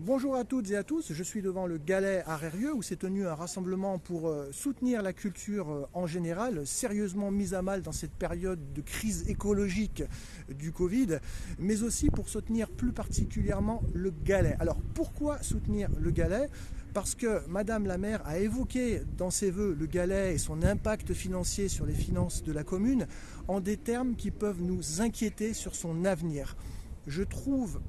Bonjour à toutes et à tous, je suis devant le Galet à où s'est tenu un rassemblement pour euh, soutenir la culture euh, en général, sérieusement mise à mal dans cette période de crise écologique du Covid, mais aussi pour soutenir plus particulièrement le Galet. Alors pourquoi soutenir le Galet? Parce que Madame la maire a évoqué dans ses voeux le galet et son impact financier sur les finances de la commune en des termes qui peuvent nous inquiéter sur son avenir. Je trouve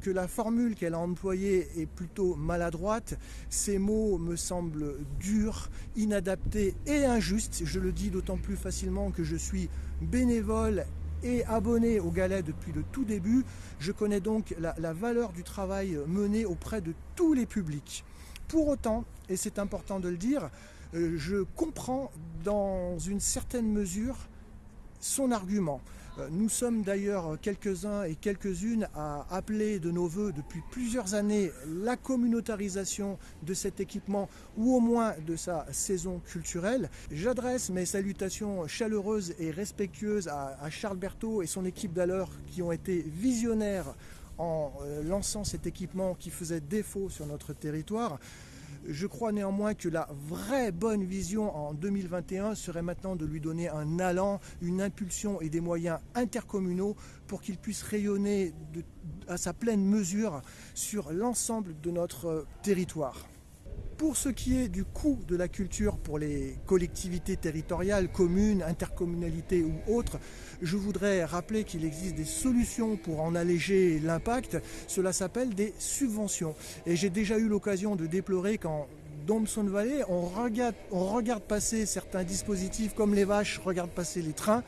que la formule qu'elle a employée est plutôt maladroite. Ces mots me semblent durs, inadaptés et injustes. Je le dis d'autant plus facilement que je suis bénévole et abonné au Galet depuis le tout début. Je connais donc la, valeur du travail mené auprès de tous les publics. Pour autant, et c'est important de le dire, euh, je comprends dans une certaine mesure son argument. Euh, nous sommes d'ailleurs quelques-uns et quelques-unes à appeler de nos voeux depuis plusieurs années la communautarisation de cet équipement ou au moins de sa saison culturelle. J'adresse mes salutations chaleureuses et respectueuses à, Charles Berthaud et son équipe d'alors qui ont été visionnaires en euh, lançant cet équipement qui faisait défaut sur notre territoire. Je crois néanmoins que la vraie bonne vision en 2021 serait maintenant de lui donner un allant, une impulsion et des moyens intercommunaux pour qu'il puisse rayonner à sa pleine mesure sur l'ensemble de notre territoire. Pour ce qui est du coût de la culture pour les collectivités territoriales, communes, intercommunalités ou autres, je voudrais rappeler qu'il existe des solutions pour en alléger l'impact. Cela s'appelle des subventions. Et j'ai déjà eu l'occasion de déplorer qu'en Domson Valley, on regarde, on regarde passer certains dispositifs comme les vaches regardent passer les trains.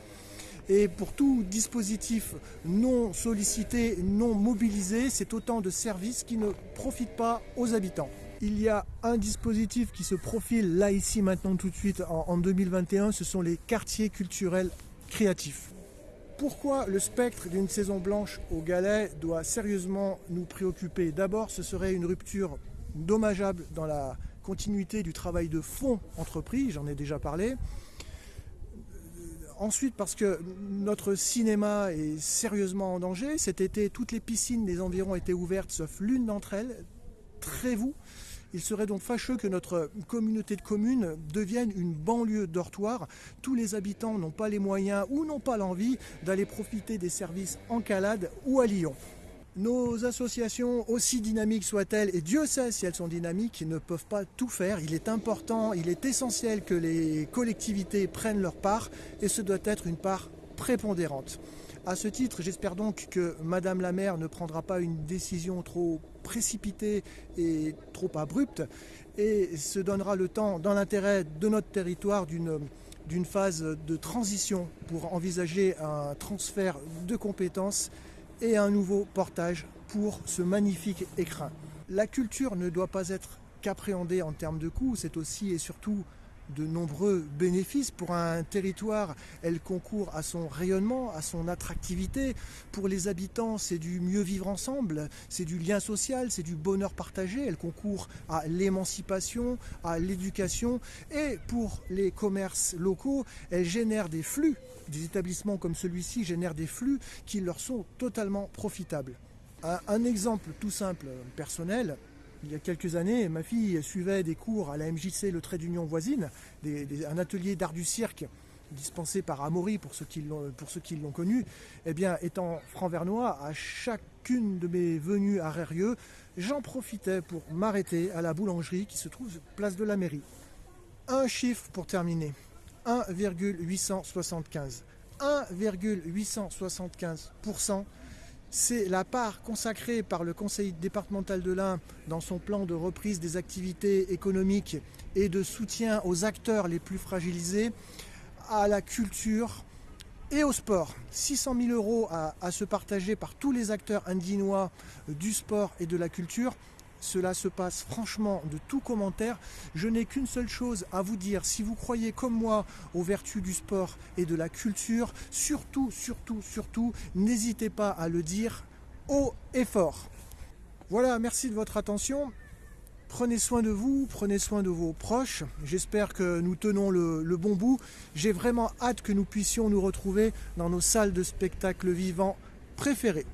Et pour tout dispositif non sollicité, non mobilisé, c'est autant de services qui ne profitent pas aux habitants il y a un dispositif qui se profile là, ici, maintenant, tout de suite, en, 2021, ce sont les quartiers culturels créatifs. Pourquoi le spectre d'une saison blanche au galet doit sérieusement nous préoccuper? D'abord, ce serait une rupture dommageable dans la continuité du travail de fond entrepris, j'en ai déjà parlé. Ensuite, parce que notre cinéma est sérieusement en danger. Cet été, toutes les piscines des environs étaient ouvertes, sauf l'une d'entre elles, Trévoux. Il serait donc fâcheux que notre communauté de communes devienne une banlieue dortoir. Tous les habitants n'ont pas les moyens ou n'ont pas l'envie d'aller profiter des services en Calade ou à Lyon. Nos associations, aussi dynamiques soient-elles, et Dieu sait si elles sont dynamiques, ne peuvent pas tout faire. Il est important, il est essentiel que les collectivités prennent leur part, et ce doit être une part prépondérante. À ce titre, j'espère donc que Madame la maire ne prendra pas une décision trop précipitée et trop abrupte et se donnera le temps, dans l'intérêt de notre territoire, d'une phase de transition pour envisager un transfert de compétences et un nouveau portage pour ce magnifique écrin. La culture ne doit pas être qu'appréhendée en termes de coûts, c'est aussi et surtout de nombreux bénéfices pour un territoire. Elle concourt à son rayonnement, à son attractivité. Pour les habitants, c'est du mieux vivre ensemble, c'est du lien social, c'est du bonheur partagé. Elle concourt à l'émancipation, à l'éducation. Et pour les commerces locaux, elle génère des flux. Des établissements comme celui-ci génèrent des flux qui leur sont totalement profitables. Un, exemple tout simple, personnel, il y a quelques années, ma fille suivait des cours à la MJC Le Trait d'Union voisine, un atelier d'art du cirque dispensé par Amaury pour ceux qui l'ont connu. Eh bien, étant franc-vernois, à chacune de mes venues à Rérieux, j'en profitais pour m'arrêter à la boulangerie qui se trouve place de la mairie. Un chiffre pour terminer, 1,875. 1,875% c'est la part consacrée par le conseil départemental de l'Ain dans son plan de reprise des activités économiques et de soutien aux acteurs les plus fragilisés, à la culture et au sport. 600 000 euros à, à se partager par tous les acteurs indinois du sport et de la culture. Cela se passe franchement de tout commentaire. Je n'ai qu'une seule chose à vous dire. Si vous croyez comme moi aux vertus du sport et de la culture, surtout, surtout, surtout, n'hésitez pas à le dire haut et fort. Voilà, merci de votre attention. Prenez soin de vous, prenez soin de vos proches. J'espère que nous tenons le, bon bout. J'ai vraiment hâte que nous puissions nous retrouver dans nos salles de spectacle vivants préférées.